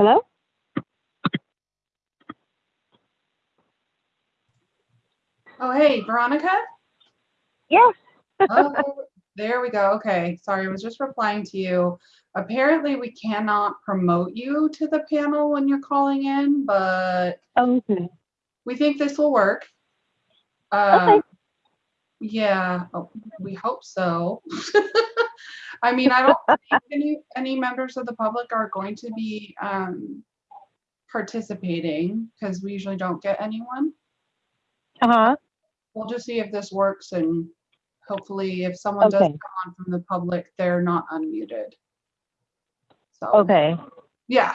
Hello? Oh, hey, Veronica? Yes. Oh, there we go. Okay, sorry, I was just replying to you. Apparently, we cannot promote you to the panel when you're calling in, but Okay. we think this will work. Okay. Uh, Yeah, oh, we hope so. I mean, I don't think any, any members of the public are going to be um, participating because we usually don't get anyone. Uh-huh. We'll just see if this works and hopefully if someone does Okay. come on from the public, they're not unmuted. So, Okay. yeah,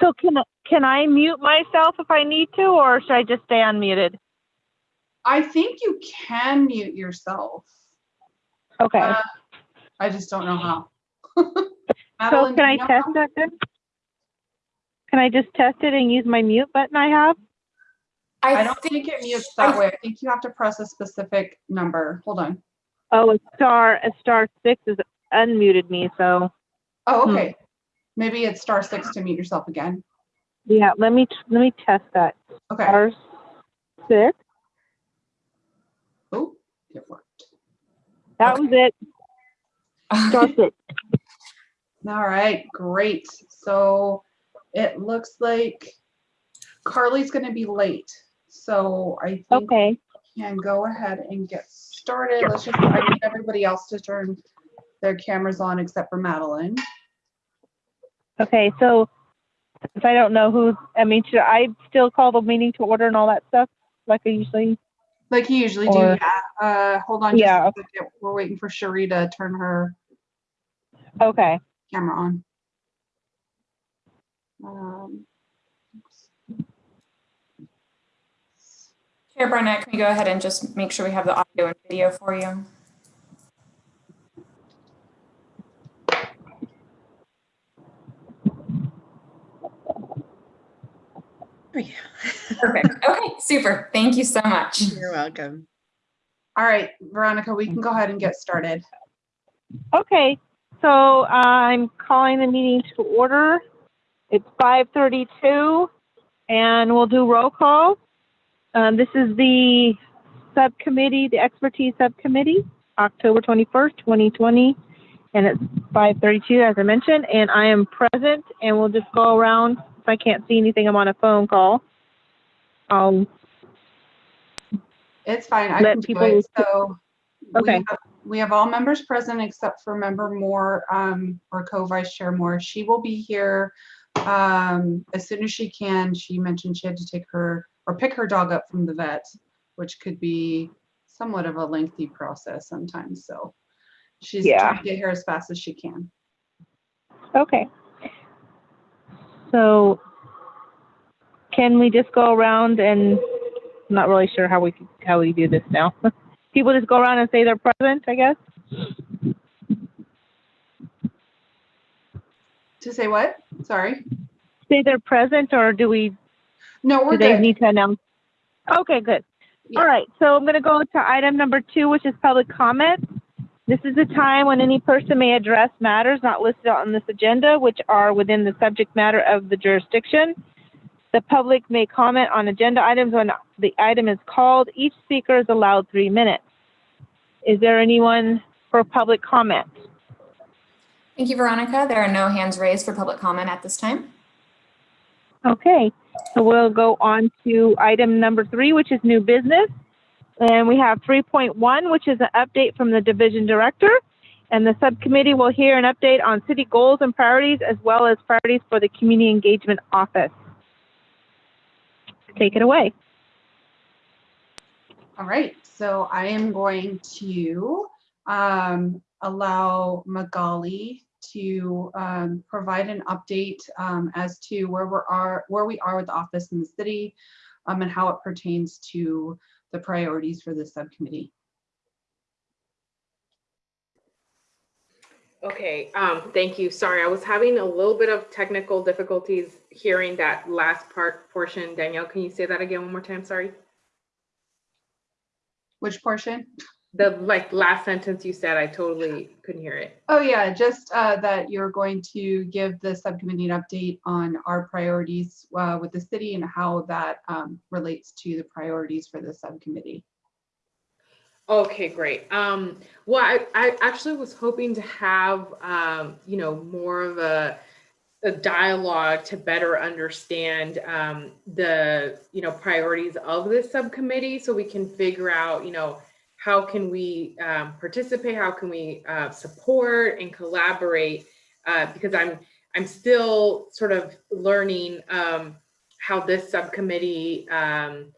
So can, I- can I mute myself if I need to, or should I just stay unmuted? I think you can mute yourself. Okay. Uh, I just don't know how. So can do I you know test how? that then? Can I just test it and use my mute button I have? I don't think it mutes that way. I think you have to press a specific number. Hold on. Oh, a star, a star six is unmuted me, so, Oh, Hmm. okay. Maybe it's star six to mute yourself again. yeah, let me, let me test that. Okay. Star six, Oh, it worked. that was it, star six. All right, great. So it looks like Carly's gonna be late. So I think Okay, we can go ahead and get started. Let's just, I need everybody else to turn their cameras on except for Madeline. okay, so if I don't know who, I mean, should I still call the meeting to order and all that stuff, like I usually? Like you usually do, yeah. Uh, hold on just Yeah. a second. We're waiting for Cherie to turn her Okay, camera on. Um, Chair Barnett, can we go ahead and just make sure we have the audio and video for you? Perfect. Okay, super. Thank you so much. You're welcome. All right, Veronica, we can go ahead and get started. okay, so I'm calling the meeting to order. It's five thirty-two, and we'll do roll call. Um, this is the subcommittee, the expertise subcommittee, October twenty-first, twenty twenty, and it's five thirty-two, as I mentioned, and I am present, and we'll just go around. If I can't see anything, I'm on a phone call. Um, It's fine, I Let can do people- it. So. we Okay. have- We have all members present except for member Moore, um, or co-vice chair Moore. She will be here, um, as soon as she can. She mentioned she had to take her, or pick her dog up from the vet, which could be somewhat of a lengthy process sometimes, so. She's Yeah. trying to get here as fast as she can. Okay. So can we just go around and, I'm not really sure how we, how we do this now. People just go around and say they're present, I guess? To say what? Sorry? Say they're present or do we, No, we're do they good. need to announce? Okay, good. Yeah. All right, so I'm going to go to item number two, which is public comment. This is a time when any person may address matters not listed on this agenda, which are within the subject matter of the jurisdiction. The public may comment on agenda items when the item is called. Each speaker is allowed three minutes. Is there anyone for public comment? Thank you, Veronica. There are no hands raised for public comment at this time. Okay, so we'll go on to item number three, which is new business. And we have 3.1, which is an update from the division director. And the subcommittee will hear an update on city goals and priorities as well as priorities for the community engagement office. Take it away. All right, so I am going to um, allow Magali to um, provide an update um, as to where we are, where we are with the office in the city um, and how it pertains to the priorities for the subcommittee. Okay, um, thank you. Sorry, I was having a little bit of technical difficulties hearing that last part portion. Danielle, can you say that again one more time? Sorry. Which portion? The like last sentence you said, I totally couldn't hear it. Oh, yeah, just uh, that you're going to give the subcommittee an update on our priorities uh, with the city and how that um, relates to the priorities for the subcommittee. Okay, great. Um, well, I, I actually was hoping to have, um, you know, more of a, a dialogue to better understand um, the, you know, priorities of this subcommittee so we can figure out, you know, how can we um, participate? How can we uh, support and collaborate? Uh, because I'm, I'm still sort of learning um, how this subcommittee um,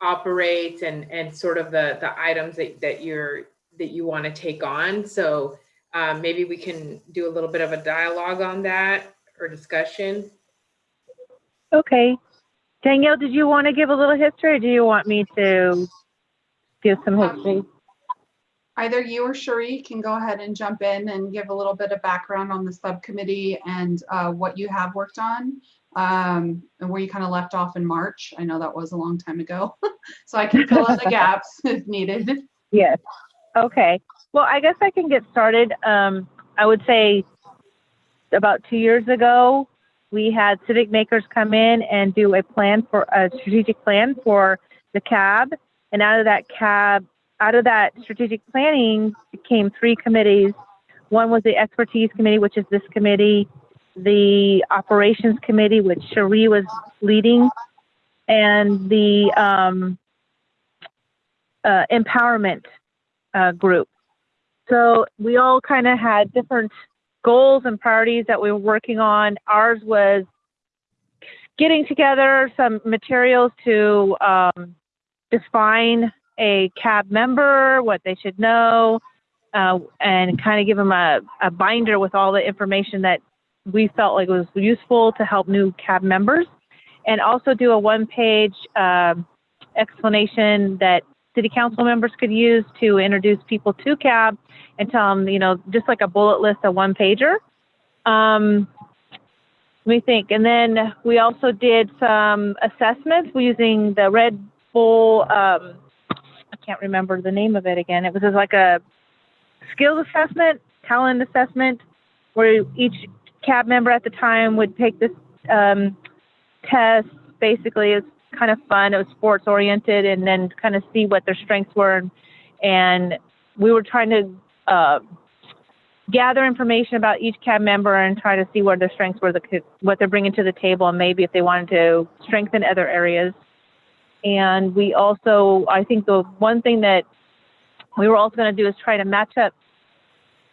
operates and and sort of the the items that that you're that you want to take on so um, maybe we can do a little bit of a dialogue on that or discussion Okay. Danielle, did you want to give a little history or do you want me to give some history? Either you or Cherie can go ahead and jump in and give a little bit of background on the subcommittee and uh, what you have worked on um, and where you kind of left off in March. I know that was a long time ago, so I can fill in the gaps if needed. Yes. Okay. Well, I guess I can get started. Um, I would say about two years ago, we had CivicMakers come in and do a plan for a strategic plan for the cab. And out of that cab, out of that strategic planning came three committees. One was the expertise committee, which is this committee, the operations committee, which Cherie was leading, and the um, uh, empowerment uh, group. So we all kind of had different goals and priorities that we were working on. Ours was getting together some materials to um, define a cab member, what they should know, uh, and kind of give them a, a binder with all the information that we felt like was useful to help new cab members, and also do a one-page um, explanation that city council members could use to introduce people to cab and tell them, you know, just like a bullet list, a one pager. Um, let me think. And then we also did some assessments using the Red Bull. Um, I can't remember the name of it again. It was just like a skills assessment, talent assessment, where each cab member at the time would take this um, test. Basically, it's kind of fun. It was sports oriented, and then kind of see what their strengths were. And we were trying to uh, gather information about each cab member and try to see where their strengths were, the, what they're bringing to the table, and maybe if they wanted to strengthen other areas. And we also, I think the one thing that we were also going to do is try to match up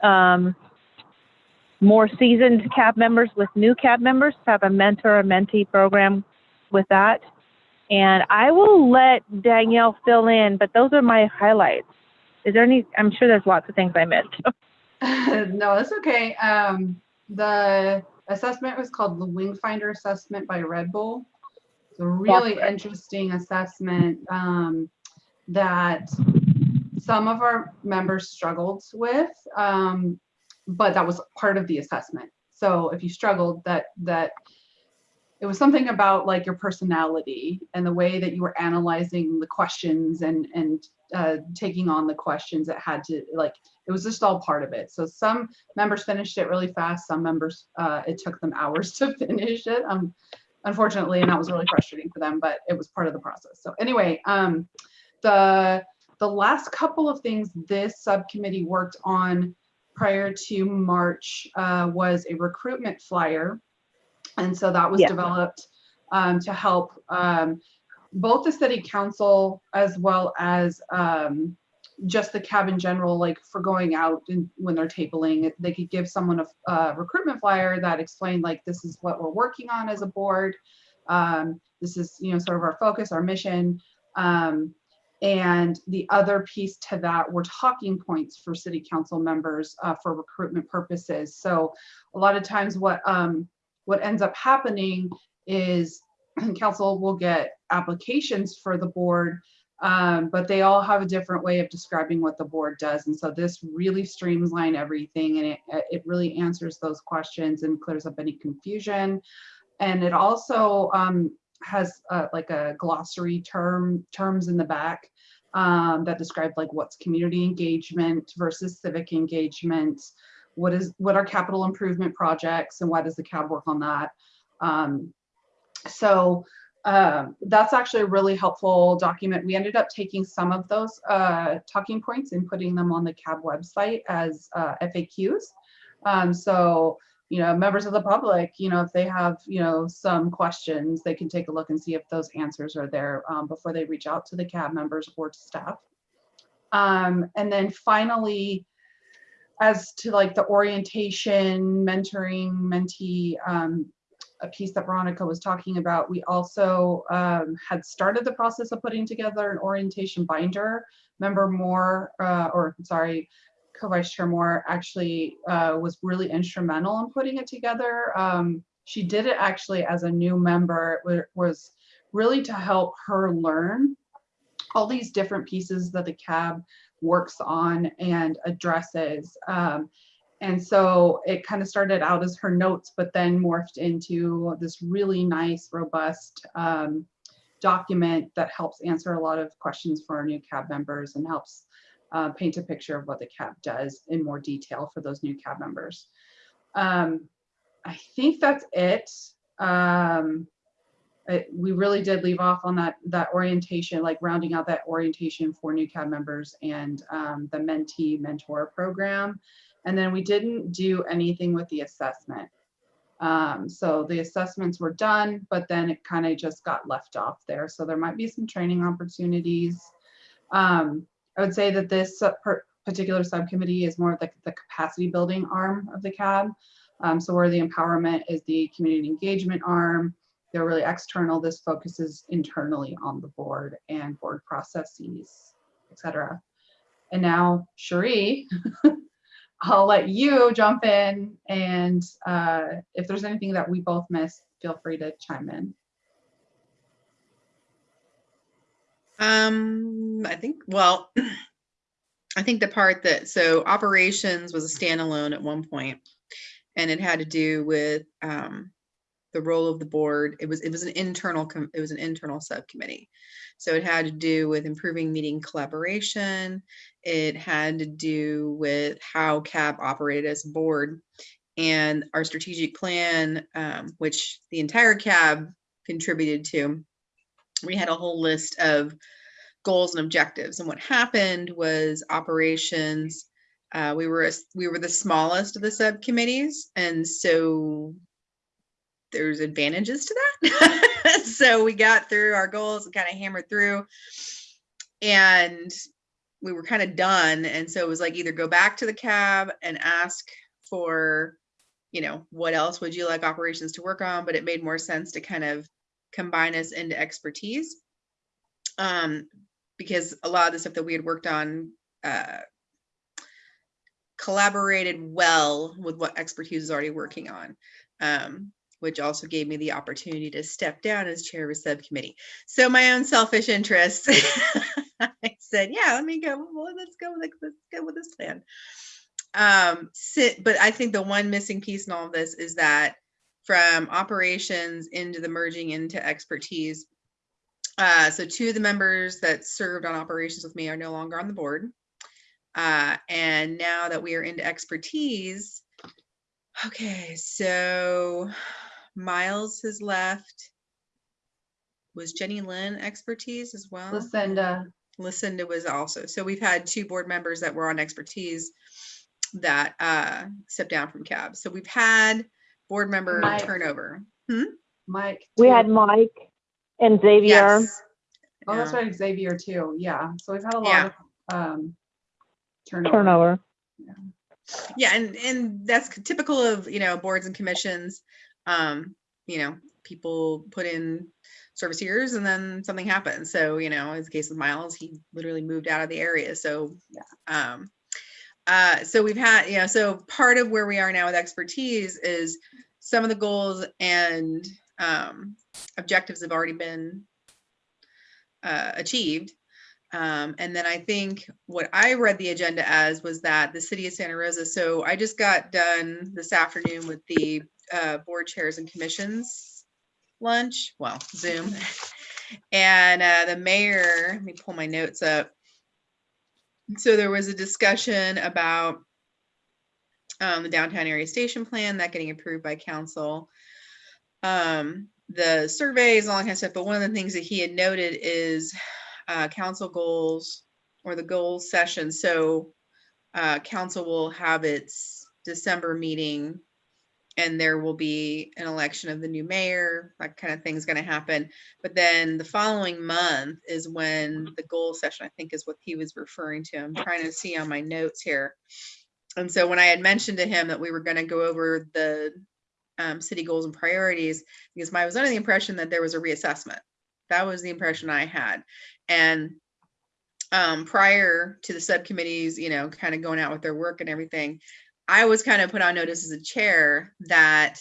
um, more seasoned cab members with new cab members to have a mentor or mentee program with that. And I will let Danielle fill in, but those are my highlights. Is there any? I'm sure there's lots of things I missed. no, that's okay. Um, the assessment was called the Wingfinder Assessment by Red Bull. It's a really That's right. interesting assessment um, that some of our members struggled with, um, but that was part of the assessment. So if you struggled, that that it was something about like your personality and the way that you were analyzing the questions and and uh, taking on the questions that had to like it was just all part of it. So some members finished it really fast. Some members uh, it took them hours to finish it. Um, unfortunately, and that was really frustrating for them. But it was part of the process. So anyway, um, the the last couple of things this subcommittee worked on prior to March uh, was a recruitment flyer and so that was Yeah. developed um, to help um, both the city council as well as um, just the cab in general, like for going out and when they're tabling, they could give someone a, recruitment flyer that explained like, this is what we're working on as a board. Um, this is, you know, sort of our focus, our mission. Um, and the other piece to that were talking points for city council members uh, for recruitment purposes. So a lot of times what um, what ends up happening is council will get applications for the board, um, but they all have a different way of describing what the board does. And so this really streamlines everything and it, it really answers those questions and clears up any confusion. And it also um, has uh, like a glossary term terms in the back um, that describe like what's community engagement versus civic engagement. What is what are capital improvement projects and why does the cab work on that? Um, so um, that's actually a really helpful document. We ended up taking some of those uh, talking points and putting them on the CAB website as uh, FAQs. Um, so, you know, members of the public, you know, if they have, you know, some questions, they can take a look and see if those answers are there um, before they reach out to the CAB members or to staff. Um, and then finally, as to like the orientation, mentoring, mentee, um, a piece that Veronica was talking about, we also um, had started the process of putting together an orientation binder. Member Moore, uh, or sorry, Co-Vice Chair Moore actually uh, was really instrumental in putting it together. Um, she did it actually as a new member. It was really to help her learn all these different pieces that the CAB works on and addresses. Um, and so it kind of started out as her notes, but then morphed into this really nice, robust um, document that helps answer a lot of questions for our new CAB members and helps uh, paint a picture of what the CAB does in more detail for those new CAB members. Um, I think that's it. Um, it- we really did leave off on that that orientation, like rounding out that orientation for new CAB members and um, the mentee mentor program. And then we didn't do anything with the assessment. Um, so the assessments were done, but then it kind of just got left off there. So there might be some training opportunities. Um, I would say that this particular subcommittee is more of the, the capacity building arm of the CAB. Um, so where the empowerment is the community engagement arm, they're really external. This focuses internally on the board and board processes, et cetera. And now Cherie, I'll let you jump in and uh, if there's anything that we both missed, feel free to chime in. Um, I think, well, I think the part that, so operations was a standalone at one point, And it had to do with um, the role of the board. It was, it was an internal, it was an internal subcommittee. So it had to do with improving meeting collaboration. It had to do with how CAB operated as a board. And our strategic plan, um, which the entire CAB contributed to, we had a whole list of goals and objectives. And what happened was operations. Uh, we were we were the smallest of the subcommittees, and so there's advantages to that. so we got through our goals and kind of hammered through, and we were kind of done. And so it was like either go back to the cab and ask for, you know, what else would you like operations to work on? But it made more sense to kind of combine us into expertise um, because a lot of the stuff that we had worked on uh, collaborated well with what expertise is already working on, um, which also gave me the opportunity to step down as chair of a subcommittee. So my own selfish interests, I said, yeah, let me go. Well, let's go. Let's, let's go with this plan. Um, sit, but I think the one missing piece in all of this is that from operations into the merging into expertise. Uh, so two of the members that served on operations with me are no longer on the board. Uh, and now that we are into expertise, okay, so Miles has left. Was Jenny Lynn expertise as well? Lucinda, Lucinda was also. So we've had two board members that were on expertise that uh, stepped down from CAB. So we've had board member Mike. turnover. Mike. We too. had Mike and Xavier. Yes. Oh, that's right, Xavier too. Yeah. So we've had a Yeah. lot of um, turnover. Turnover. Yeah, and and that's typical of you know boards and commissions. Um, you know, people put in service years and then something happens. So you know, as the case with Miles, he literally moved out of the area. So yeah. Um, uh, so we've had you know, so part of where we are now with expertise is some of the goals and um, objectives have already been uh, achieved. Um, and then I think what I read the agenda as was that the city of Santa Rosa. So I just got done this afternoon with the uh, board chairs and commissions lunch, well, Zoom. And uh, the mayor, let me pull my notes up. so there was a discussion about um, the downtown area station plan, that getting approved by council. Um, the surveys, all that kind of stuff, but one of the things that he had noted is uh, council goals or the goals session. So uh, council will have its December meeting and there will be an election of the new mayor, that kind of thing is gonna happen. But then the following month is when the goal session, I think is what he was referring to. I'm trying to see on my notes here. And so when I had mentioned to him that we were gonna go over the um, city goals and priorities, because I was under the impression that there was a reassessment. That was the impression I had. And um, prior to the subcommittees, you know, kind of going out with their work and everything, I was kind of put on notice as a chair that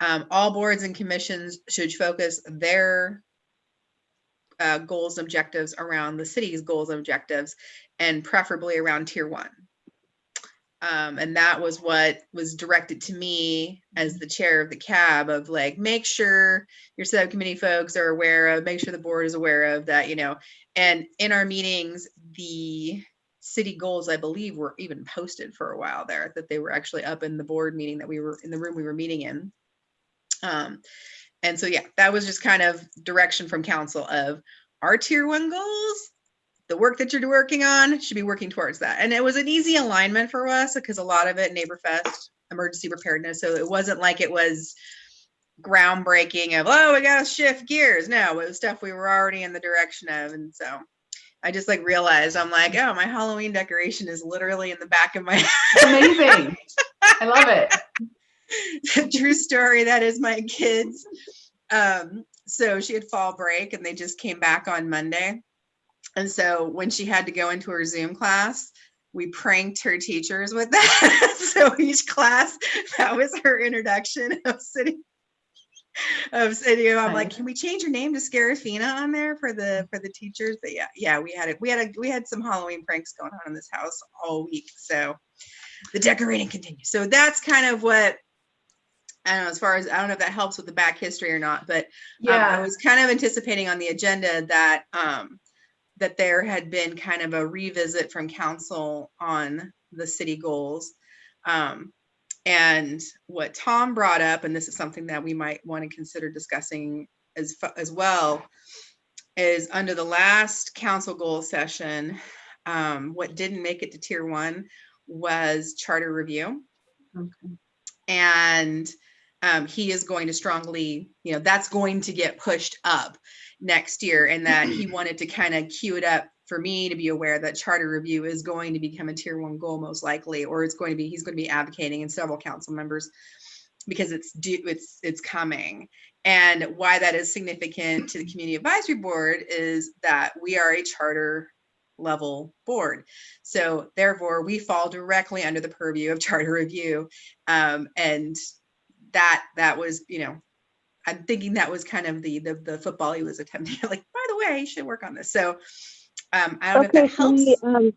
um, all boards and commissions should focus their uh, goals and objectives around the city's goals and objectives and preferably around tier one. Um, and that was what was directed to me as the chair of the cab of like, make sure your subcommittee folks are aware of, make sure the board is aware of that, you know. And in our meetings, the city goals, I believe, were even posted for a while there, that they were actually up in the board meeting that we were in the room we were meeting in. Um, and so, yeah, that was just kind of direction from council of our tier one goals. The work that you're working on should be working towards that. And it was an easy alignment for us because a lot of it NeighborFest, emergency preparedness. So it wasn't like it was groundbreaking of, oh, we got to shift gears. No, it was stuff we were already in the direction of. And so I just like realized I'm like, oh, my Halloween decoration is literally in the back of my Amazing. I love it. True story. That is my kids. Um, so she had fall break and they just came back on Monday. And so when she had to go into her Zoom class, we pranked her teachers with that. so each class, that was her introduction of city of city. I'm like, can we change your name to Scarafina on there for the for the teachers? But yeah, yeah, we had it. We had a we had some Halloween pranks going on in this house all week. So the decorating continues. So that's kind of what I don't know, as far as, I don't know if that helps with the back history or not, but um, I was kind of anticipating on the agenda that, um, that there had been kind of a revisit from council on the city goals. Um, and what Tom brought up, and this is something that we might want to consider discussing as, as well, is under the last council goal session, um, what didn't make it to tier one was charter review. Okay. And um, he is going to strongly, you know, that's going to get pushed up next year and that he wanted to kind of cue it up for me to be aware that charter review is going to become a tier one goal most likely, or it's going to be, he's going to be advocating and several council members because it's due, it's, it's coming. And why that is significant to the community advisory board is that we are a charter level board. So therefore we fall directly under the purview of charter review. Um, and that, that was, you know, I'm thinking that was kind of the, the, the football he was attempting, like, by the way, you should work on this. So um, I don't know if that helps. we, um,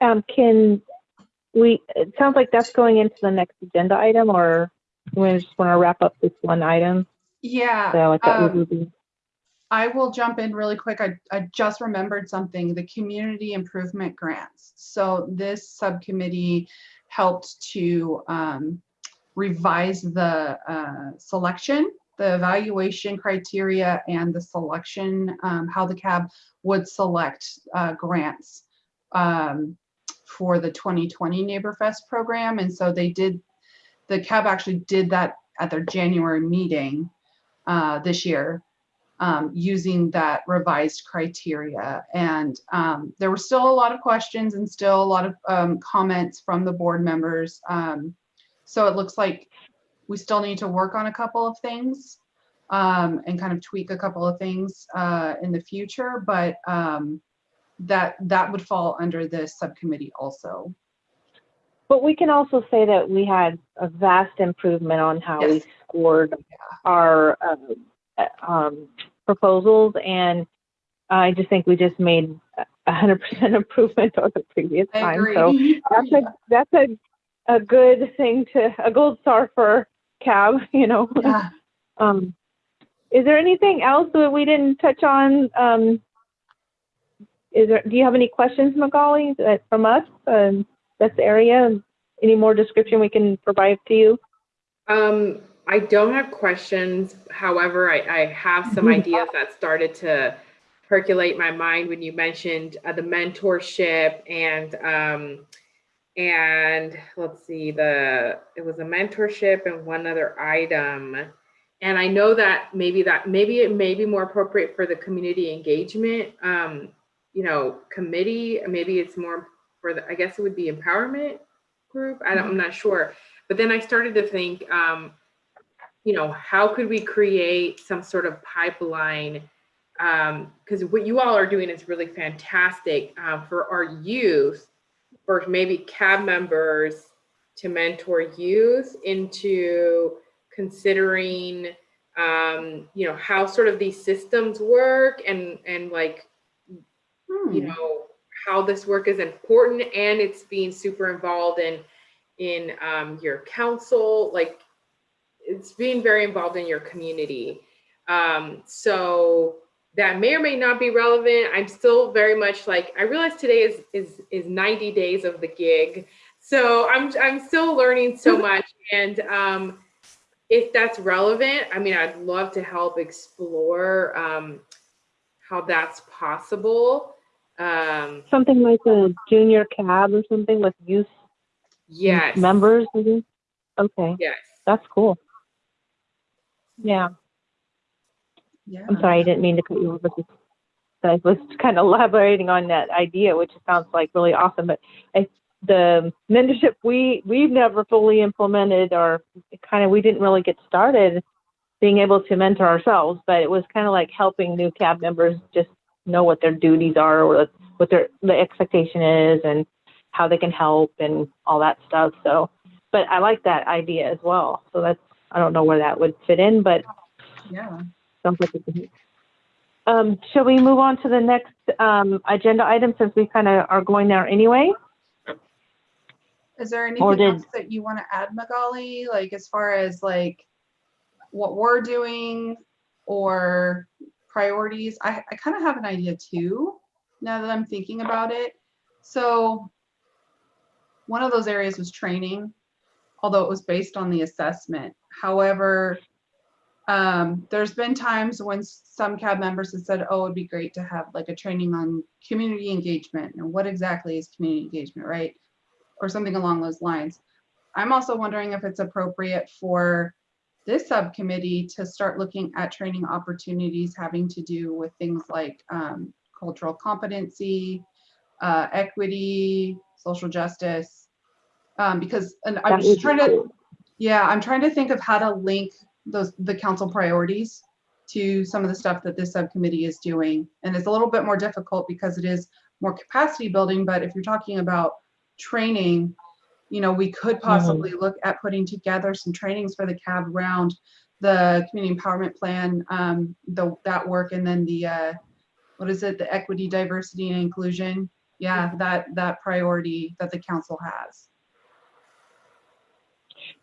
um, can we, it sounds like that's going into the next agenda item, or we just want to wrap up this one item? Yeah. So I thought we um, would be, I will jump in really quick. I, I just remembered something, the community improvement grants. So this subcommittee helped to um, revise the uh, selection, the evaluation criteria and the selection, um, how the CAB would select uh, grants um, for the 2020 NeighborFest program. And so they did, the CAB actually did that at their January meeting uh, this year um, using that revised criteria. And um, there were still a lot of questions and still a lot of um, comments from the board members. Um, so it looks like we still need to work on a couple of things um, and kind of tweak a couple of things uh, in the future, but um, that that would fall under this subcommittee also. but we can also say that we had a vast improvement on how we Yes. scored our, uh, um, proposals, and I just think we just made a hundred percent improvement over the previous I time, so. agree. That's a, that's a, a good thing to, a gold star for cab, you know? Yeah. Um, is there anything else that we didn't touch on, um, is there, do you have any questions, Magali, that, from us, um, this area? Any more description we can provide to you? Um, I don't have questions. However, I, I have some Mhm. ideas that started to percolate my mind when you mentioned uh, the mentorship and um, and let's see the it was a mentorship and one other item. And I know that maybe that maybe it may be more appropriate for the community engagement, um, you know, committee. Maybe it's more for the I guess it would be empowerment group. I don't, I'm not sure. But then I started to think, um, you know, how could we create some sort of pipeline? um Because what you all are doing is really fantastic uh, for our youth, or maybe CAB members to mentor youth into considering, um, you know, how sort of these systems work and and like Hmm. you know how this work is important and it's being super involved in in um, your council like it's being very involved in your community um, so that may or may not be relevant i'm still very much like i realize today is is is 90 days of the gig so i'm i'm still learning so much and um, if that's relevant i mean i'd love to help explore um, how that's possible um, Something like a junior cab or something with youth yes. members, maybe? Okay, Yes. that's cool. Yeah, Yeah. I'm sorry, I didn't mean to cut you off. I was kind of elaborating on that idea, which sounds like really awesome, but I, the mentorship, we, we've never fully implemented or kind of, we didn't really get started being able to mentor ourselves, but it was kind of like helping new cab members just know what their duties are or what their, the expectation is and how they can help and all that stuff. So, but I like that idea as well. So that's, I don't know where that would fit in, but Yeah. Sounds like Um, shall we move on to the next, um, agenda item since we kind of are going there anyway? Is there anything did- else that you want to add, Magali? Like as far as like what we're doing or priorities? I, I kind of have an idea too, now that I'm thinking about it. So one of those areas was training, although it was based on the assessment. However, um, there's been times when some cab members have said, oh, it'd be great to have like a training on community engagement. And what exactly is community engagement, right? or something along those lines. I'm also wondering if it's appropriate for this subcommittee to start looking at training opportunities having to do with things like um, cultural competency, uh, equity, social justice. Um, because and I'm That just trying to, yeah, I'm trying to think of how to link those the council priorities to some of the stuff that this subcommittee is doing. And it's a little bit more difficult because it is more capacity building, but if you're talking about training, you know, we could possibly look at putting together some trainings for the cab around the community empowerment plan, um, the, that work, and then the, uh, what is it, the equity, diversity, and inclusion? Yeah, that, that priority that the council has.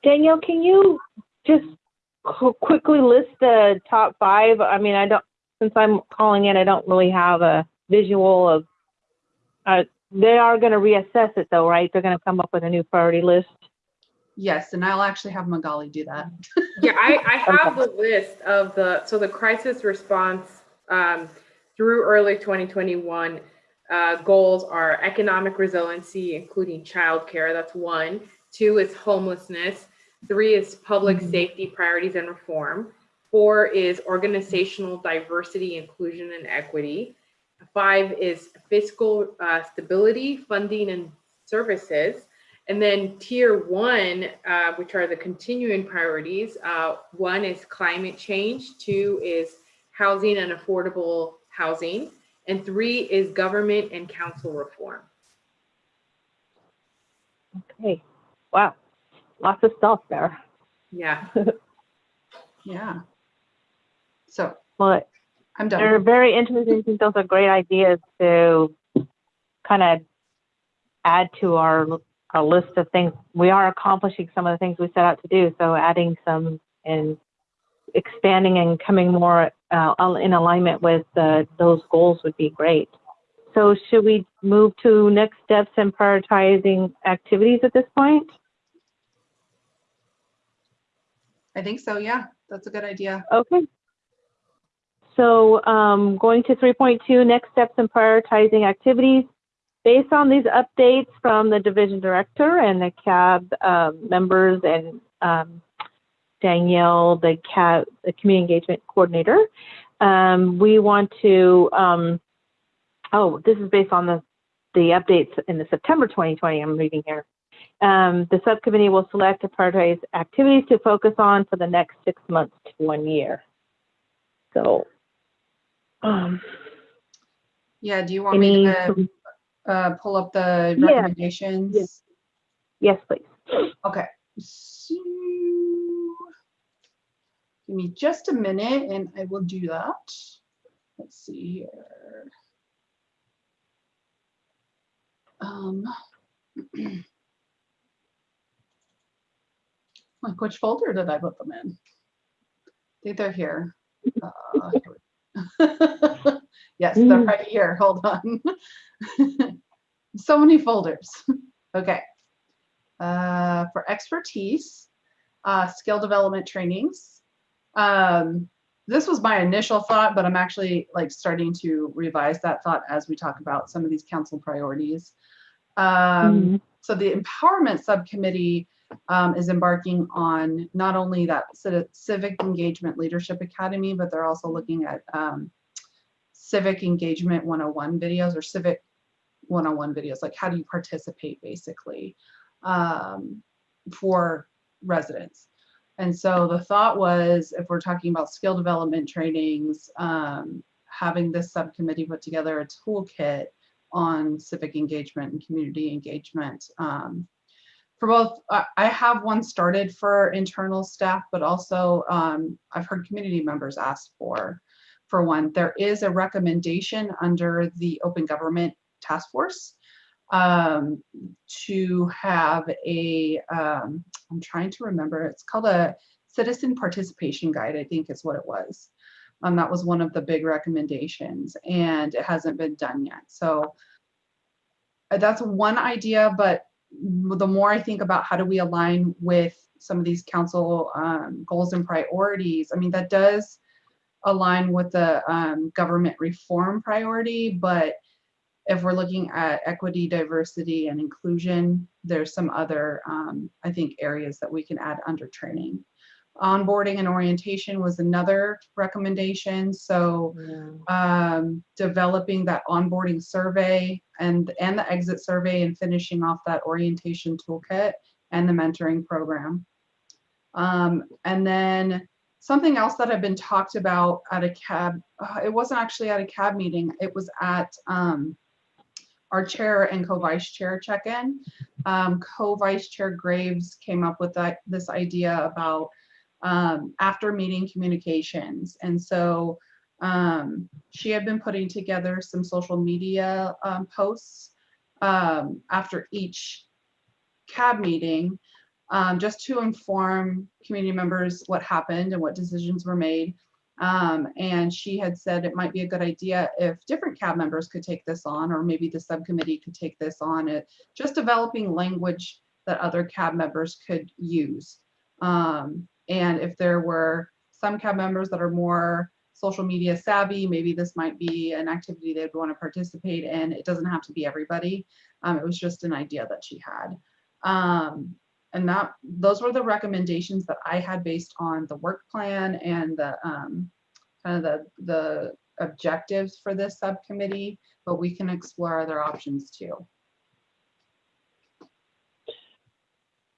Danielle, can you just qu- quickly list the top five? I mean, I don't, since I'm calling in, I don't really have a visual of, uh, they are going to reassess it though, right? They're going to come up with a new priority list. Yes, and I'll actually have Magali do that. Yeah, I, I have the list of the, so the crisis response um, through early 2021 uh, goals are economic resiliency, including childcare. That's one. Two is homelessness. Three is public Mhm. safety priorities and reform. Four is organizational diversity, inclusion, and equity. Five is fiscal uh, stability, funding, and services. And then tier one, uh, which are the continuing priorities, uh, one is climate change, two is housing and affordable housing, and three is government and council reform. Okay. Wow. Lots of stuff there. Yeah. Yeah. So but I'm done. they're very interesting. I think those are great ideas to kind of add to our our list of things. We are accomplishing some of the things we set out to do. So adding some and expanding and coming more uh, in alignment with uh, those goals would be great. So should we move to next steps and prioritizing activities at this point? I think so, yeah, that's a good idea. Okay. So um, going to 3.2, next steps in prioritizing activities. Based on these updates from the division director and the CAB um, members and um, Danielle, the CAB, the community engagement coordinator, um, we want to, um, oh, this is based on the, the updates in the September 2020, I'm reading here. Um, the subcommittee will select and prioritize activities to focus on for the next six months to one year. So, um, Yeah, do you want me to uh, pull up the recommendations? yes. yes, please. Okay. So, give me just a minute and I will do that. Let's see here. Um, like which folder did I put them in? I think they're here. Uh, here yes, they're Mm. right here. Hold on. so many folders. Okay. Uh, for expertise, uh, skill development trainings. Um, this was my initial thought, but I'm actually like starting to revise that thought as we talk about some of these council priorities. Um, Mhm. so the empowerment subcommittee um, is embarking on not only that civ- civic engagement leadership academy, but they're also looking at um, civic engagement 101 videos or civic 101 videos, like how do you participate basically um, for residents. And so the thought was if we're talking about skill development trainings, um, having this subcommittee put together a toolkit on civic engagement and community engagement. Um, for both, I, I have one started for internal staff, but also um, I've heard community members ask for, for one. There is a recommendation under the Open Government Task Force um, to have a, um, I'm trying to remember, it's called a citizen participation guide, I think is what it was. Um, that was one of the big recommendations and it hasn't been done yet. So uh, that's one idea, but the more I think about how do we align with some of these council um, goals and priorities, I mean, that does align with the um, government reform priority, but if we're looking at equity, diversity, and inclusion, there's some other, um, I think, areas that we can add under training. Onboarding and orientation was another recommendation. So um, developing that onboarding survey and, and the exit survey and finishing off that orientation toolkit and the mentoring program. Um, and then something else that had been talked about at a cab, uh, it wasn't actually at a cab meeting, it was at um, our chair and co-vice chair check-in. Um, co-vice chair Graves came up with that this idea about um, after meeting communications. And so um, she had been putting together some social media um, posts um, after each cab meeting um, just to inform community members what happened and what decisions were made. Um, and she had said it might be a good idea if different cab members could take this on, or maybe the subcommittee could take this on, it just developing language that other cab members could use. Um, and if there were some cab members that are more social media savvy, maybe this might be an activity they'd want to participate in. It doesn't have to be everybody. Um, it was just an idea that she had. Um, and that those were the recommendations that I had based on the work plan and the um, kind of the the objectives for this subcommittee, but we can explore other options too.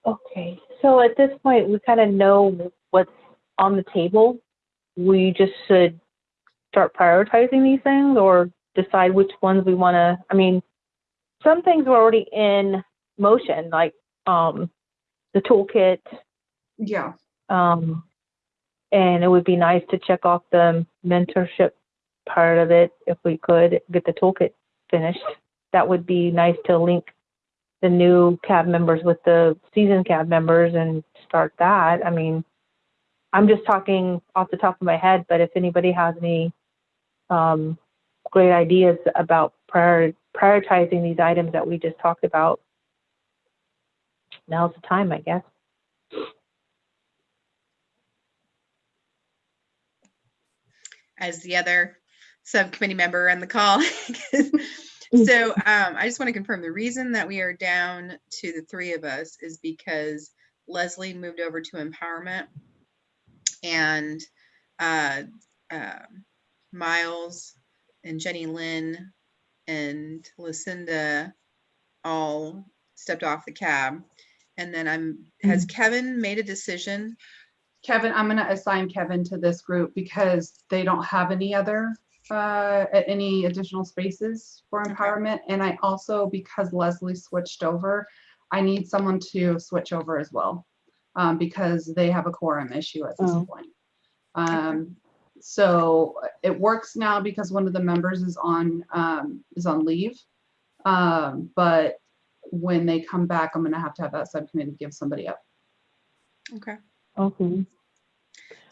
Okay, so at this point, we kind of know what's on the table. We just should start prioritizing these things or decide which ones we want to, I mean, some things are already in motion, like um, the toolkit. Yeah, Um, and it would be nice to check off the mentorship part of it if we could get the toolkit finished. That would be nice to link the new cab members with the seasoned cab members and start that. I mean, I'm just talking off the top of my head, but if anybody has any um, great ideas about prior, prioritizing these items that we just talked about. Now's the time, I guess. as the other subcommittee member on the call. So um, I just want to confirm the reason that we are down to the three of us is because Leslie moved over to empowerment and uh, uh, Miles and Jenny Lynn and Lucinda all stepped off the cab. And then I'm, has Kevin made a decision? Kevin, I'm gonna assign Kevin to this group because they don't have any other, uh, a- any additional spaces for Okay. empowerment. And I also, because Leslie switched over, I need someone to switch over as well. Um, because they have a quorum issue at this Oh. point. Um, so it works now because one of the members is on, um, is on leave. Um, but when they come back, I'm gonna have to have that subcommittee give somebody up. Okay. Okay.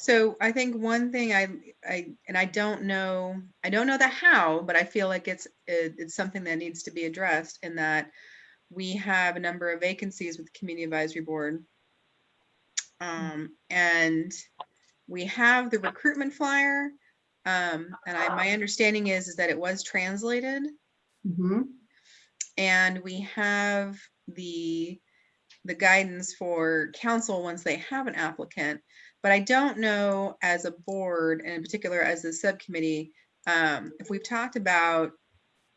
So I think one thing I, I, and I don't know, I don't know the how, but I feel like it's, it- it's something that needs to be addressed in that we have a number of vacancies with the Community Advisory Board. Um, and we have the recruitment flyer. Um, and I, my understanding is, is that it was translated Mhm. and we have the the guidance for council once they have an applicant but i don't know as a board and in particular as the subcommittee um, if we've talked about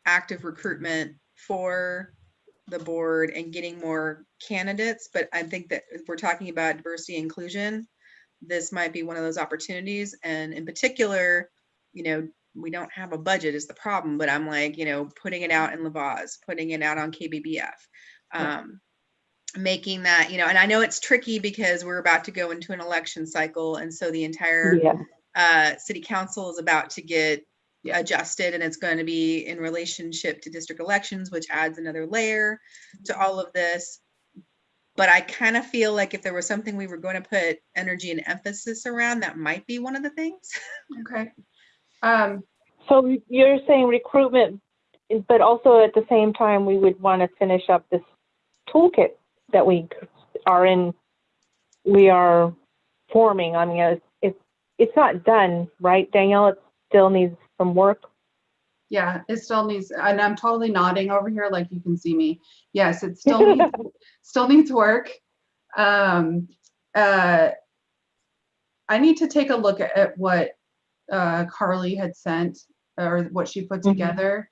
active recruitment for the board and getting more candidates but i think that if we're talking about diversity and inclusion this might be one of those opportunities and in particular you know we don't have a budget is the problem, but I'm like, you know, putting it out in La Voz, putting it out on KBBF. Um, making that, you know, and I know it's tricky because we're about to go into an election cycle. And so the entire Yeah. uh, city council is about to get adjusted and it's going to be in relationship to district elections, which adds another layer to all of this. But I kind of feel like if there was something we were going to put energy and emphasis around, that might be one of the things. Okay. Um, So you're saying recruitment, but also at the same time, we would want to finish up this toolkit that we are in, we are forming. I mean, it's, it's, it's not done, right, Danielle? It still needs some work. yeah, it still needs, and I'm totally nodding over here like you can see me. Yes, it still needs, still needs work. Um, uh, I need to take a look at, at what, uh, Carly had sent or what she put Mhm. together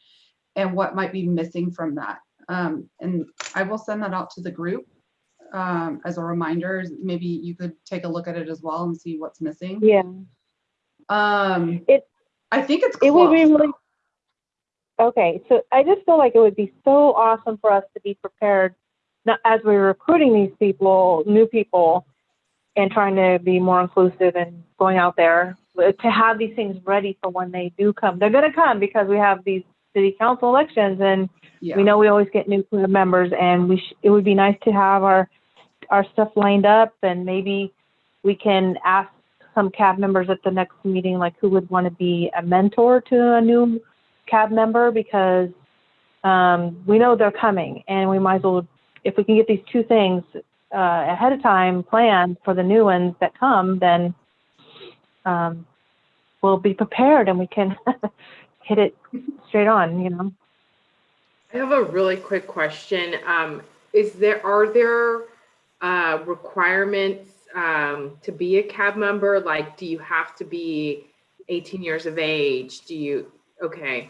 and what might be missing from that. Um, and I will send that out to the group, um, as a reminder. Maybe you could take a look at it as well and see what's missing. Yeah, Um, It- I think it's it would be really, okay, so I just feel like it would be so awesome for us to be prepared, not as we're recruiting these people, new people, and trying to be more inclusive and going out there uh, to have these things ready for when they do come. They're going to come because we have these city council elections, and Yeah. we know we always get new club members, and we sh- it would be nice to have our our stuff lined up, and maybe we can ask some cab members at the next meeting, like who would want to be a mentor to a new cab member, because um, we know they're coming, and we might as well, if we can get these two things uh, ahead of time planned for the new ones that come, then um, we'll be prepared and we can hit it straight on, you know. I have a really quick question. Um, is there, are there, uh, requirements, um, to be a cab member? Like, do you have to be eighteen years of age? Do you, okay.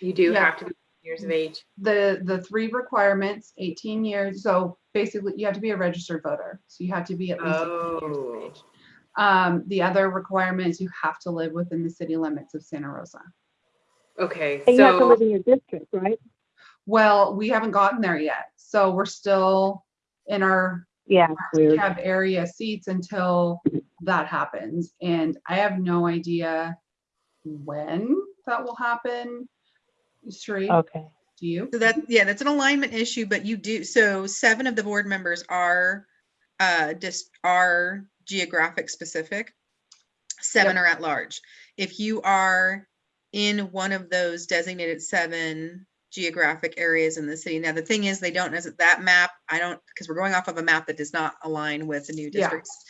You do Yeah. have to be 18 years of age? the the three requirements 18 years so basically you have to be a registered voter so you have to be at least 18 years of Oh, age um the other requirement is you have to live within the city limits of santa rosa okay, And you have to live in your district, right? Well we haven't gotten there yet so we're still in our Yeah, weird. cab area seats until that happens and i have no idea when that will happen Sheree, Okay. do you So that, yeah, that's an alignment issue, but you do, so seven of the board members are, uh, just are geographic specific. Seven are at large. If you are in one of those designated seven geographic areas in the city. Now, the thing is, they don't, is that map, I don't, because we're going off of a map that does not align with the new Yeah. districts.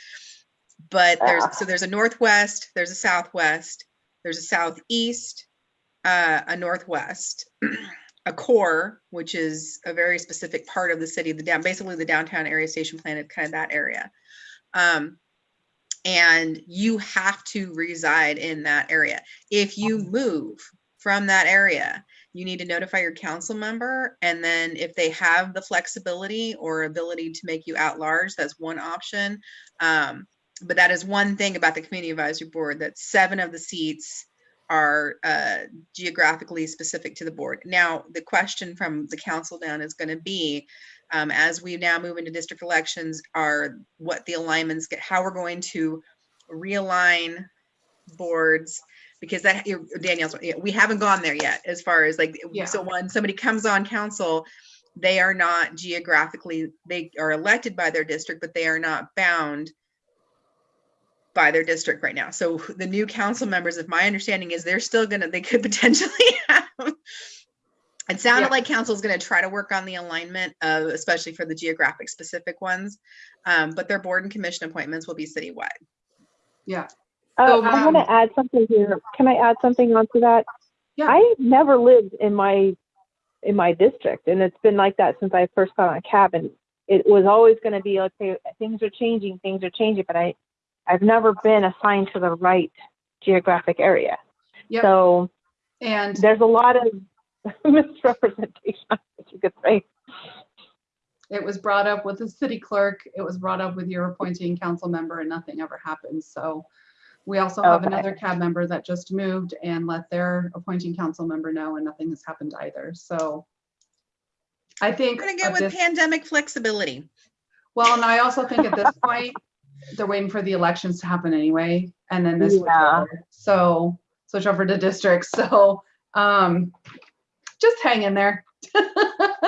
But there's, Ah. so there's a northwest, there's a southwest, there's a southeast, uh, a northwest, a core, which is a very specific part of the city, the down, basically the downtown area station plan, kind of that area. Um, and you have to reside in that area. If you move from that area, you need to notify your council member. And then if they have the flexibility or ability to make you at large, that's one option. Um, but that is one thing about the community advisory board, that seven of the seats are uh, geographically specific to the board. Now, the question from the council down is going to be, um, as we now move into district elections, are what the alignments get, how we're going to realign boards because that Danielle's we haven't gone there yet as far as like Yeah. so when somebody comes on council they are not geographically they are elected by their district but they are not bound by their district right now so the new council members if my understanding is they're still gonna they could potentially have it sounded Yeah. like is going to try to work on the alignment of especially for the geographic specific ones um, but their board and commission appointments will be citywide Yeah, Uh, So, I'm gonna um, add something here. Can I add something onto that? Yeah. I never lived in my, in my district, and it's been like that since I first got on a cabin. It was always gonna be, okay, things are changing, things are changing, but I, I've never been assigned to the right geographic area. Yep. So and there's a lot of misrepresentation, if you could say. it was brought up with the city clerk, it was brought up with your appointing council member and nothing ever happened, so. We also have Okay. another cab member that just moved and let their appointing council member know and nothing has happened either, so. I think. we're going to go with this- pandemic flexibility Well, and I also think at this point, they're waiting for the elections to happen anyway, and then this switch Yeah. over. So switch over to districts. So um, just hang in there.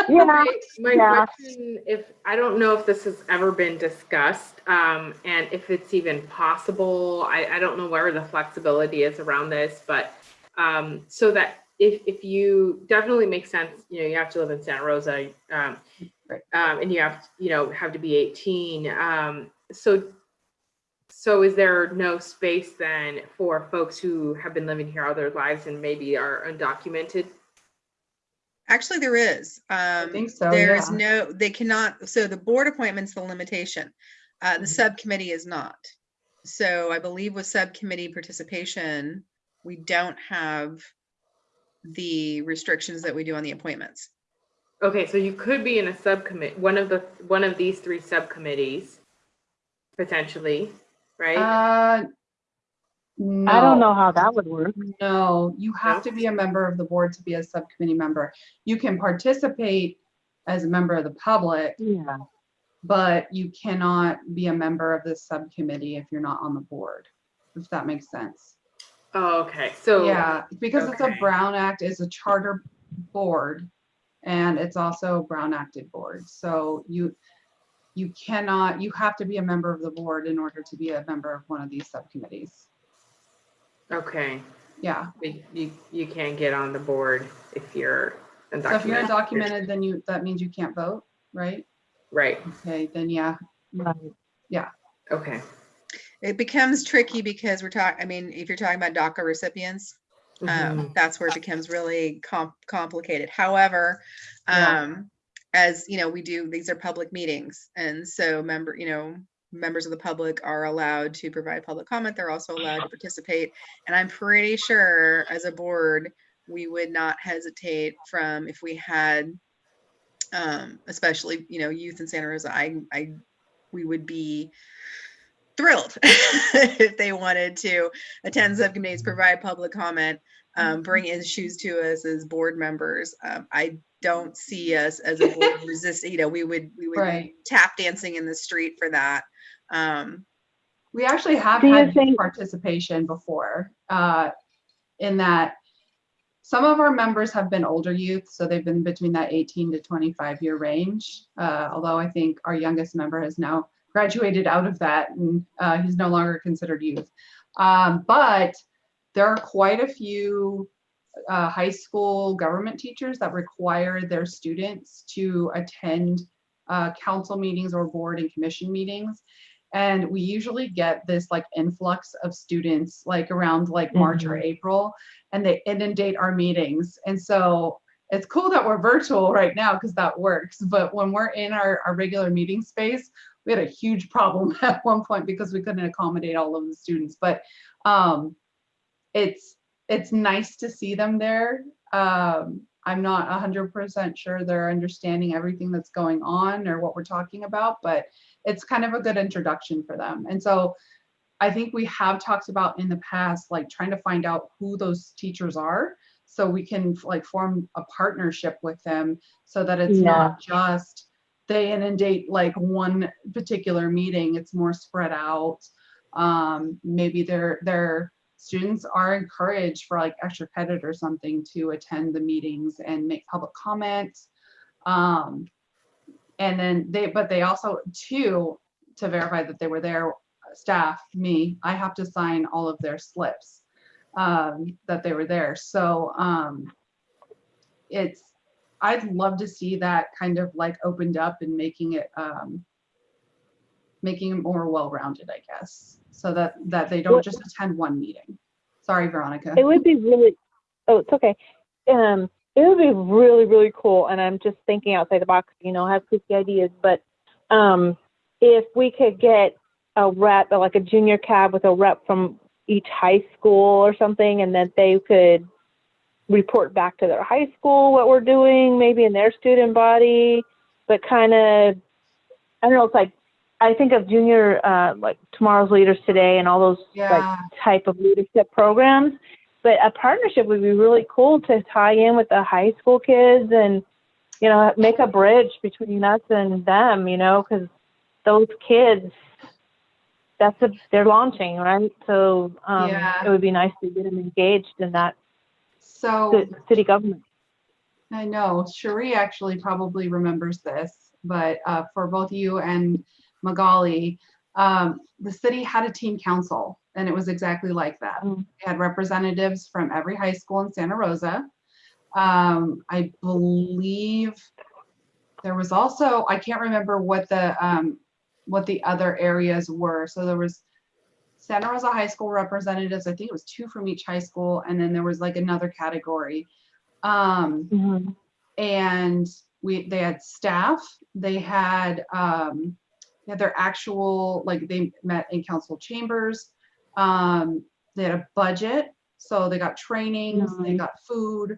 Yeah, My, my yeah. question, if, I don't know if this has ever been discussed, um, and if it's even possible, I, I don't know where the flexibility is around this, but, um, so that if, if you, definitely makes sense, you know, you have to live in Santa Rosa, um, um, and you have, to, you know, have to be eighteen, um, so, so is there no space then for folks who have been living here all their lives and maybe are undocumented? Actually, there is. I Um, think so, There is yeah. no, they cannot, so the board appointment's the limitation. Uh, the Mhm. subcommittee is not. So I believe with subcommittee participation, we don't have the restrictions that we do on the appointments. Okay, so you could be in a subcommittee, one of the, one of these three subcommittees, potentially, right? Uh, I don't no, know how that would work. No, you have to be a member of the board to be a subcommittee member. You can participate as a member of the public, Yeah. but you cannot be a member of this subcommittee if you're not on the board, if that makes sense. Oh, okay, so. Yeah, because it's a okay. Brown Act, is a charter board, and it's also a Brown Acted board. So you, you cannot, you have to be a member of the board in order to be a member of one of these subcommittees. Okay, Yeah, you, you, you can't get on the board if you're undocumented. so if you're undocumented. undocumented, then you, that means you can't vote, right? Right, Okay, then yeah, Right. Yeah. Okay. It becomes tricky because we're talking, I mean, if you're talking about DACA recipients, Mhm. um, that's where it becomes really com- complicated. However, Yeah. um, as you know, we do, these are public meetings. And so member, you know, members of the public are allowed to provide public comment. They're also allowed to participate. And I'm pretty sure as a board, we would not hesitate from if we had, um, especially, you know, youth in Santa Rosa, I, I, we would be thrilled if they wanted to attend subcommittees, provide public comment, um, bring issues to us as board members. Um, I don't see us as a board resist, you know, we would, we would right. tap dancing in the street for that. Um, We actually have had participation before, uh, in that some of our members have been older youth, so they've been between that 18 to 25 year range. Uh, although I think our youngest member has now graduated out of that and uh, he's no longer considered youth. Um, but there are quite a few uh, high school government teachers that require their students to attend uh, council meetings or board and commission meetings. And we usually get this like influx of students like around like March or April and they inundate our meetings. And so it's cool that we're virtual right now because that works. But when we're in our, our regular meeting space, we had a huge problem at one point because we couldn't accommodate all of the students. But um, it's it's nice to see them there. Um, I'm not 100% sure they're understanding everything that's going on or what we're talking about, but it's kind of a good introduction for them. And so I think we have talked about in the past, like trying to find out who those teachers are so we can like form a partnership with them so that it's not just they inundate like one particular meeting, it's more spread out. Um, maybe their their students are encouraged for like extra credit or something to attend the meetings and make public comments. Um, and then they, but they also too, to verify that they were there, staff, me, I have to sign all of their slips um, that they were there. So um, it's, I'd love to see that kind of like opened up and making it, um, making it more well-rounded, I guess, so that, that they don't just attend one meeting. Sorry, Veronica. It would be really, oh, it's okay. Um, it would be really, really cool. And I'm just thinking outside the box, you know, I have crazy ideas, but, um, if we could get a rep, like a junior cab with a rep from each high school or something, and that they could report back to their high school what we're doing, maybe in their student body, but kind of, I don't know, it's like, I think of junior, uh, like tomorrow's leaders today and all those like type of leadership programs. But a partnership would be really cool to tie in with the high school kids and, you know, make a bridge between us and them, you know, because those kids, that's a, they're launching, right? So um, Yeah. it would be nice to get them engaged in that so city government. I know Cherie actually probably remembers this, but uh, for both you and Magali, um, the city had a teen council and it was exactly like that. Mm. We had representatives from every high school in Santa Rosa. Um, I believe there was also, I can't remember what the, um, what the other areas were. So there was Santa Rosa High School representatives, I think it was two from each high school, and then there was like another category. Um, Mhm. and we they had staff they had um they had their actual like they met in council chambers um they had a budget so they got trainings they got food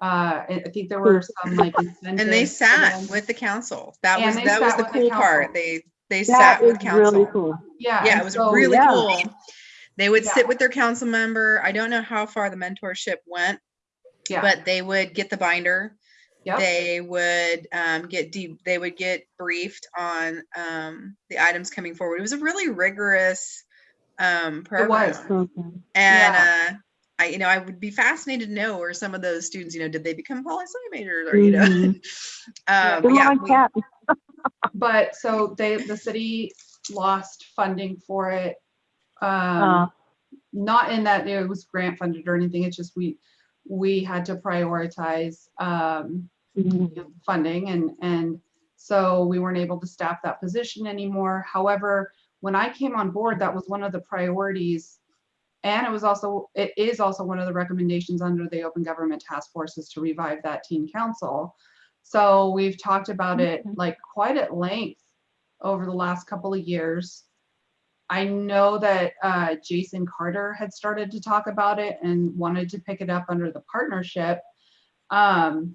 uh i think there were some like incentives And they for sat them. with the council. That And was, that was the with the cool part. They, they That sat with council. really cool. yeah Yeah, and it was so- really yeah. cool. They would Yeah. sit with their council member. I don't know how far the mentorship went, yeah but they would get the binder. Yep. They would um, get deep. They would get briefed on um, the items coming forward. It was a really rigorous um, program. was. Mhm. And Yeah. uh, I, you know, I would be fascinated to know where some of those students, you know, did they become poli sci majors or you know, Mhm. um, Come yeah, we- but so they the city lost funding for it um Uh, not in that it was grant funded or anything it's just we we had to prioritize um mhm. funding and and so we weren't able to staff that position anymore however when i came on board that was one of the priorities. And it was also it is also one of the recommendations under the open government task Force is to revive that teen council. So we've talked about it like quite at length over the last couple of years. I know that uh, Jason Carter had started to talk about it and wanted to pick it up under the partnership. Um,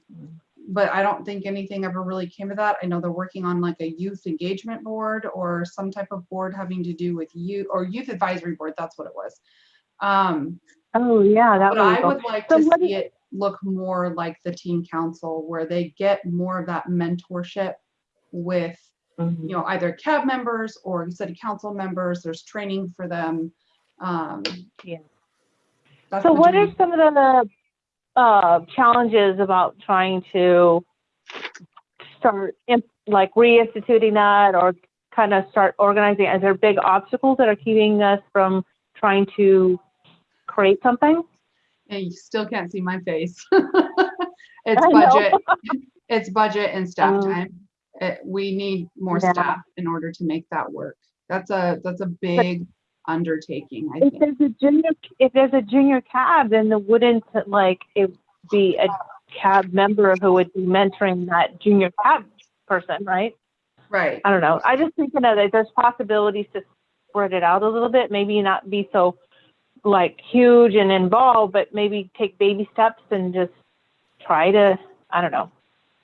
but I don't think anything ever really came of that. I know they're working on like a youth engagement board or some type of board having to do with youth or youth advisory board. That's what it was. Um, Oh, yeah, that but would I cool. would like So to see it look more like the teen council where they get more of that mentorship with Mhm. you know, either CAB members or city council members, there's training for them. Um, Yeah. So what are some of the uh, challenges about trying to start imp- like reinstituting that or kind of start organizing? Are there big obstacles that are keeping us from trying to create something? And you still can't see my face. It's budget, it's budget and staff Um, time. It- We need more Yeah. staff in order to make that work. That's a, that's a big undertaking, I If think. there's a junior, if there's a junior cab, then the wouldn't like it be a cab member who would be mentoring that junior cab person, right? Right, I don't know. I just thinking of that there's possibilities to spread it out a little bit, maybe not be so like huge and involved, but maybe take baby steps and just try to, I don't know,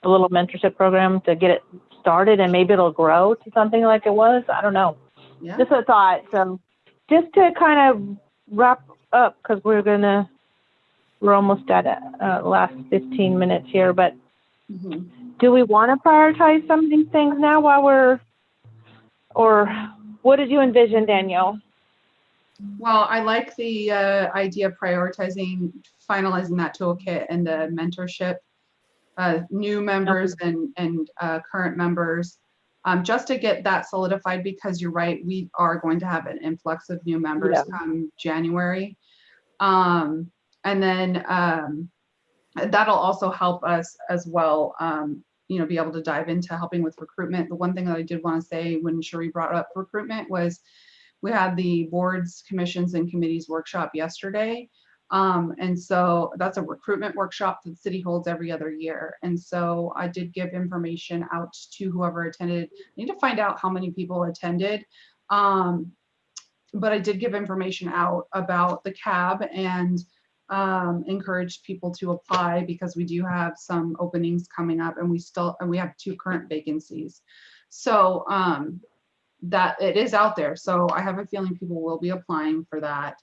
a little mentorship program to get it started and maybe it'll grow to something like it was. I don't know. yeah, Just a thought. So just to kind of wrap up, because we're gonna, we're almost at uh, last 15 minutes here, but mhm. do we want to prioritize some of these things now while we're, or what did you envision, Danielle? Well, I like the uh, idea of prioritizing, finalizing that toolkit and the mentorship. Uh, new members and, and uh, current members, um, just to get that solidified, because you're right, we are going to have an influx of new members Yeah. come January. Um, and then um, that'll also help us as well, um, you know, be able to dive into helping with recruitment. The one thing that I did want to say when Sheree brought up recruitment was we had the boards, commissions, and committees workshop yesterday. Um, and so that's a recruitment workshop that the city holds every other year. And so I did give information out to whoever attended. I need to find out how many people attended. Um, but I did give information out about the cab and um, encouraged people to apply because we do have some openings coming up and we still, and we have two current vacancies. So um, that it is out there. So I have a feeling people will be applying for that.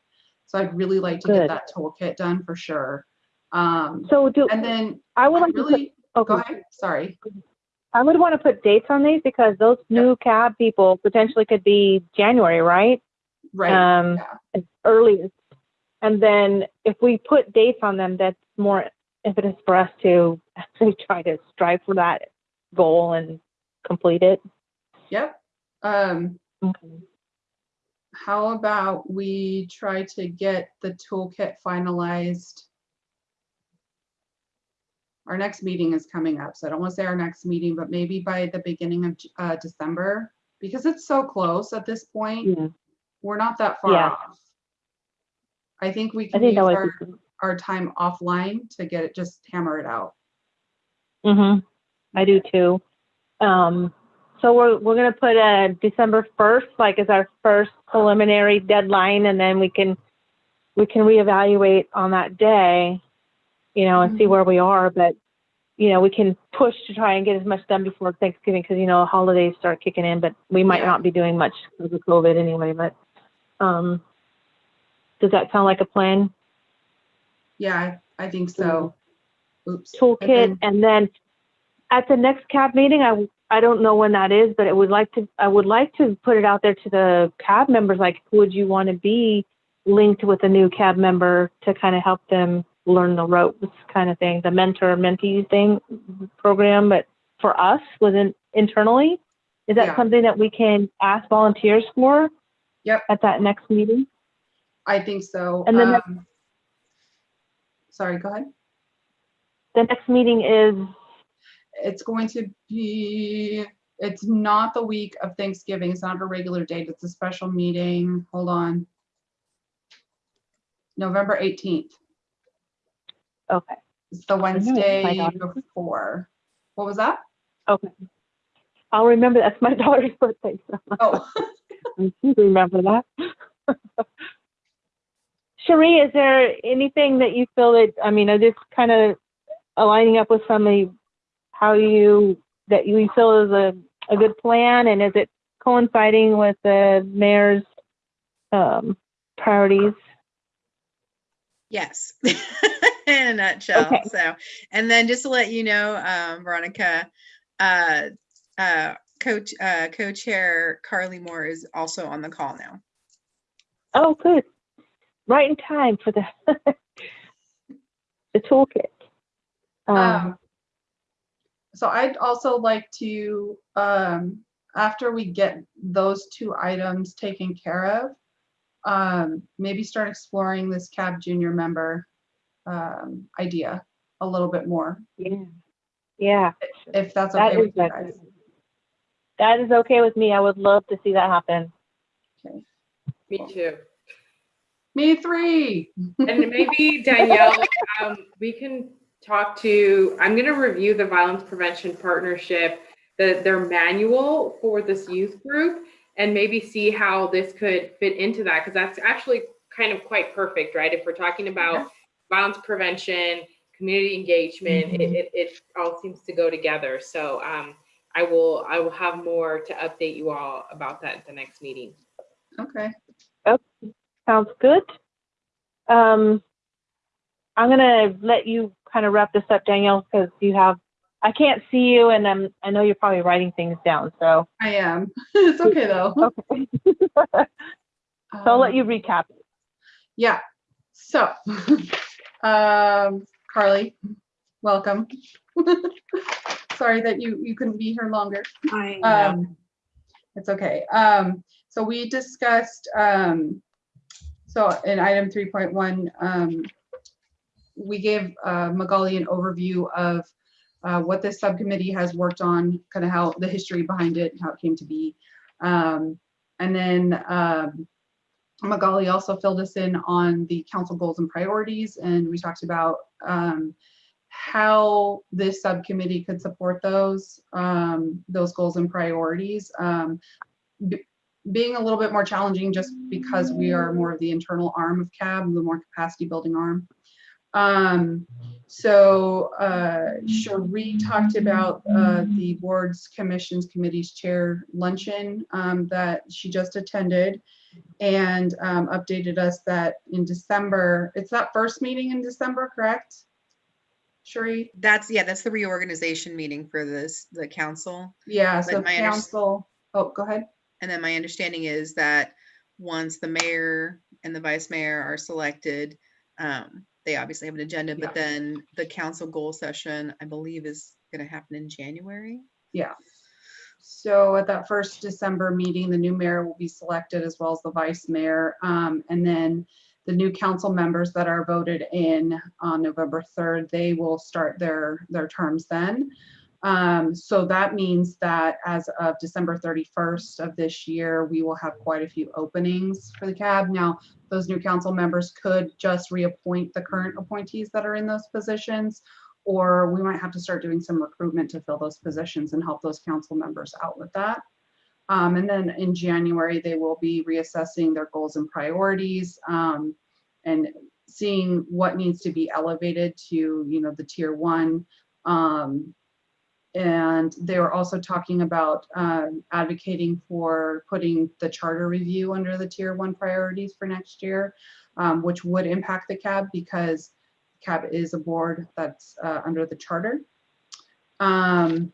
So I'd really like to get that toolkit done for sure. Um, So do, and then I would like to put, really, go okay, ahead, sorry. I would want to put dates on these because those Yep. new cab people potentially could be January, right? Right, Um, yeah. earliest. And then if we put dates on them, that's more impetus for us to actually try to strive for that goal and complete it. yep. Um, Okay. How about we try to get the toolkit finalized? Our next meeting is coming up, so I don't want to say our next meeting, but maybe by the beginning of uh, December, because it's so close at this point. Yeah, We're not that far Yeah. off. I think we can use our, our time offline to get it, just hammer it out. hmm I do too. Um, so we're, we're gonna put a December first, like as our first preliminary deadline, and then we can, we can reevaluate on that day, you know, and see Mhm. where we are, but, you know, we can push to try and get as much done before Thanksgiving, because, you know, holidays start kicking in, but we might not be doing much because of COVID anyway, but, um, does that sound like a plan? Yeah, I, I think so. Oops. Toolkit, and then at the next cab meeting, I, I don't know when that is, but I would like to, I would like to put it out there to the cab members, like, would you want to be linked with a new cab member to kind of help them learn the ropes kind of thing, the mentor mentee thing program, but for us within internally? Is that Yeah. something that we can ask volunteers for? Yep. At that next meeting? I think so. And then um, Sorry, go ahead. The next meeting is, It's going to be, it's not the week of Thanksgiving. It's not a regular date. It's a special meeting. Hold on. November 18th. okay, It's the know, it's my Wednesday daughter. before. What was that? okay. I'll remember, that's my daughter's birthday, so. Oh, I remember that. Cherie, is there anything that you feel that, I mean, are this kind of aligning up with some of how you, that you feel is a, a good plan? And is it coinciding with the mayor's um, priorities? Yes, in a nutshell. Okay. So, and then just to let you know, um, Veronica, uh, uh, coach, uh, co-chair Carly Moore is also on the call now. Oh, good. Right in time for the, the toolkit. Um, um, so I'd also like to, um, after we get those two items taken care of, um, maybe start exploring this cab junior member um, idea a little bit more, Yeah. Yeah. if that's okay is, with you that guys. that is okay with me. I would love to see that happen. Me too. Me three. And maybe Danielle, um, we can talk to, I'm gonna review the Violence Prevention Partnership, the, their manual for this youth group, and maybe see how this could fit into that, because that's actually kind of quite perfect, right? If we're talking about violence prevention, community engagement, it, it, it all seems to go together. So, um, I will, I will have more to update you all about that at the next meeting. Okay. Sounds good. Um, I'm gonna let you kind of wrap this up, Danielle, because you have, I can't see you and I'm, I know you're probably writing things down, so. I am. it's okay though. Okay. So I'll let Um, you recap. Yeah. So, um, Carly, welcome. Sorry that you you couldn't be here longer. I know. Um, it's okay. Um, so we discussed, um, so in item three point one, um, we gave, uh, Magali an overview of, uh, what this subcommittee has worked on, kind of how, the history behind it, how it came to be. Um, and then, um, Magali also filled us in on the council goals and priorities, and we talked about, um, how this subcommittee could support those, um, those goals and priorities. Um, being a little bit more challenging just because we are more of the internal arm of CAB, the more capacity building arm. Um, so, uh, Cherie talked about, uh, the boards, commissions, committees chair luncheon, um, that she just attended and, um, updated us that in December, it's that first meeting in December, correct? Cherie? That's, yeah, that's the reorganization meeting for this, the council. Yeah, so my council, oh, go ahead. And then my understanding is that once the mayor and the vice mayor are selected, um, they obviously have an agenda, Yeah. but then the council goal session, I believe, is gonna happen in January. Yeah. So at that first December meeting, the new mayor will be selected as well as the vice mayor. Um, and then the new council members that are voted in on November 3rd, they will start their, their terms then. Um, so that means that as of December 31st of this year, we will have quite a few openings for the cab. Now, those new council members could just reappoint the current appointees that are in those positions, or we might have to start doing some recruitment to fill those positions and help those council members out with that. Um, and then in January, they will be reassessing their goals and priorities um, and seeing what needs to be elevated to, you know, the tier one. Um, and they were also talking about um, advocating for putting the charter review under the tier one priorities for next year, um, which would impact the CAB because CAB is a board that's uh, under the charter. Um,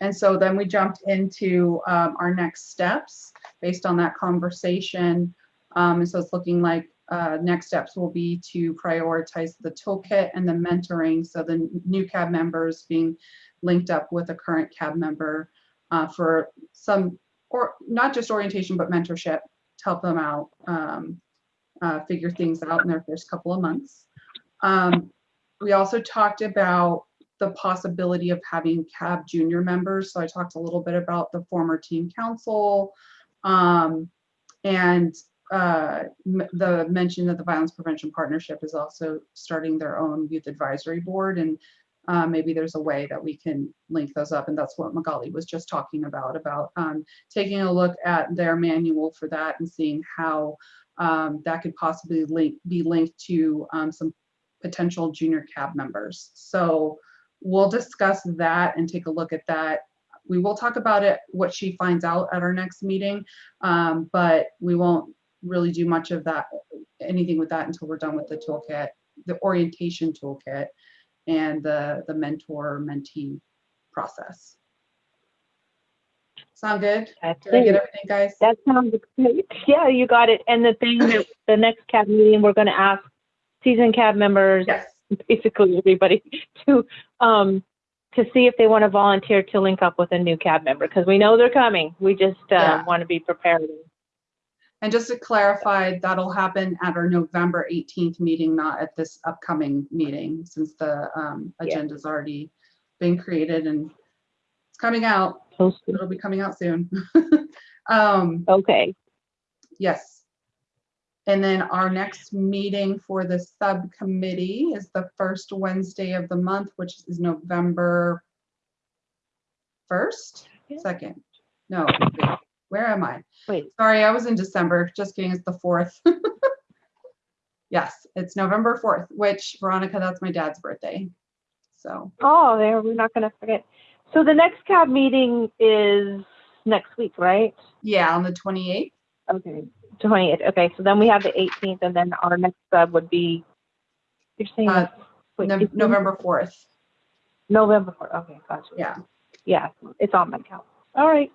and so then we jumped into um, our next steps based on that conversation. Um, and so it's looking like uh, next steps will be to prioritize the toolkit and the mentoring. So the new CAB members being linked up with a current CAB member uh, for some, or not just orientation, but mentorship to help them out, um, uh, figure things out in their first couple of months. Um, we also talked about the possibility of having CAB junior members. So I talked a little bit about the former team council um, and uh, the mention that the Violence Prevention Partnership is also starting their own youth advisory board. And uh, maybe there's a way that we can link those up. And that's what Magali was just talking about, about um, taking a look at their manual for that and seeing how um, that could possibly link, be linked to um, some potential junior cab members. So we'll discuss that and take a look at that. We will talk about it, what she finds out at our next meeting, um, but we won't really do much of that, anything with that until we're done with the toolkit, the orientation toolkit and the, the mentor mentee process. Sound good? I Did I get everything, guys? that sounds great. Yeah, you got it. And the thing that the next cab meeting, we're going to ask season cab members, Yes. basically everybody, to um to see if they want to volunteer to link up with a new cab member because we know they're coming. We just uh, Yeah. want to be prepared. And just to clarify, that'll happen at our November 18th meeting, not at this upcoming meeting, since the um, Yeah. agenda's already been created and it's coming out. Posted. It'll be coming out soon. Um, Okay, Yes. And then our next meeting for the subcommittee is the first Wednesday of the month, which is November 1st, Yeah. 2nd. No, wait, where am I? wait, Sorry, I was in December. Just kidding, it's the 4th. Yes, it's November 4th, which Veronica, that's my dad's birthday. So, oh, there, we're not gonna forget. So the next CAB meeting is next week, right? yeah, on the 28th. Okay, 28th. okay, so then we have the eighteenth, and then our next sub would be, you're saying, Uh, wait, 18th? November 4th. November, 4th. okay, gotcha. Yeah. Yeah, it's on my calendar. All right,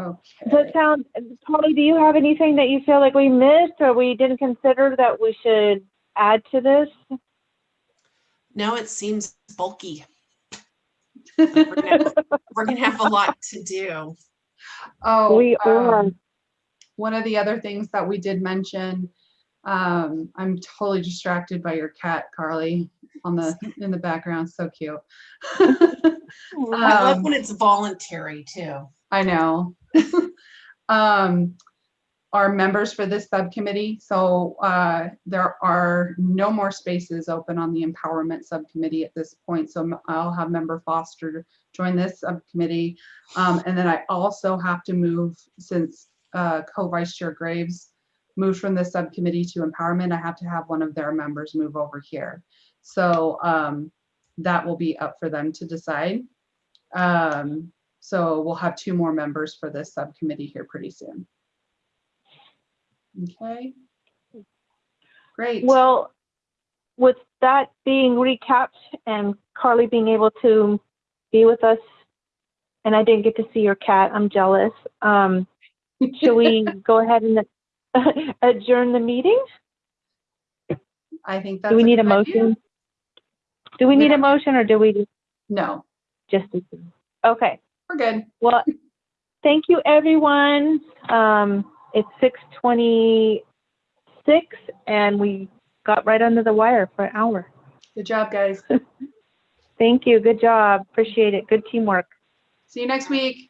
Okay. does it sound, Polly, do you have anything that you feel like we missed or we didn't consider that we should add to this? No, it seems bulky. We're gonna, we're gonna have a lot to do. Oh, We are, um, one of the other things that we did mention, um, I'm totally distracted by your cat, Carly, on the, in the background, so cute. I love Um, when it's voluntary too. I know. Um, our members for this subcommittee, so, uh, there are no more spaces open on the empowerment subcommittee at this point, so I'll have member Foster join this subcommittee. Um, and then I also have to move, since, uh, co-vice chair Graves moved from the subcommittee to empowerment, I have to have one of their members move over here. So, um, that will be up for them to decide. Um, so we'll have two more members for this subcommittee here pretty soon. Okay. Great. well, with that being recapped and Carly being able to be with us, and I didn't get to see your cat, I'm jealous. Um, should we go ahead and adjourn the meeting? I think that's. Do we need a good idea. motion? Do we need Yeah. a motion or do we just- No, just? Okay, we're good. well, thank you, everyone. Um, it's six twenty-six and we got right under the wire for an hour. Good job, guys. Thank you, good job, appreciate it, good teamwork. See you next week.